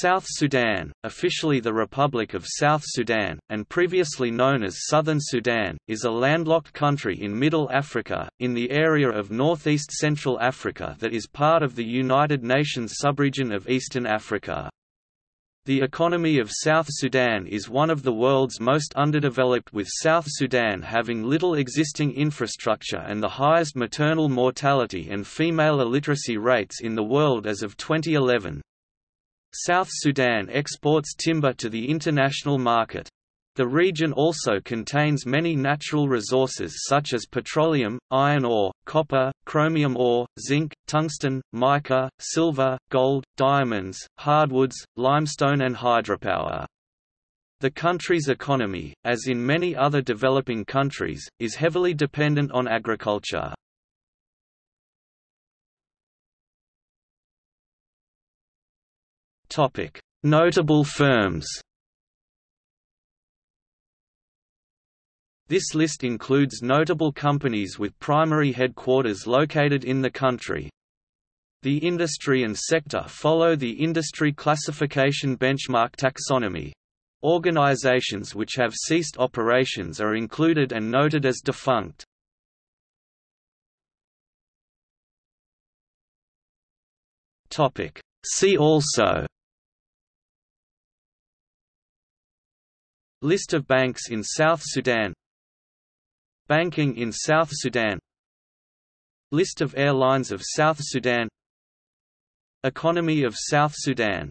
South Sudan, officially the Republic of South Sudan, and previously known as Southern Sudan, is a landlocked country in Middle Africa, in the area of northeast Central Africa that is part of the United Nations subregion of Eastern Africa. The economy of South Sudan is one of the world's most underdeveloped with South Sudan having little existing infrastructure and the highest maternal mortality and female illiteracy rates in the world as of 2011. South Sudan exports timber to the international market. The region also contains many natural resources such as petroleum, iron ore, copper, chromium ore, zinc, tungsten, mica, silver, gold, diamonds, hardwoods, limestone and hydropower. The country's economy, as in many other developing countries, is heavily dependent on agriculture. Notable firms. This list includes notable companies with primary headquarters located in the country. The industry and sector follow the industry classification benchmark taxonomy. Organizations which have ceased operations are included and noted as defunct. See also List of banks in South Sudan. Banking in South Sudan. List of airlines of South Sudan. Economy of South Sudan